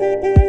Bye.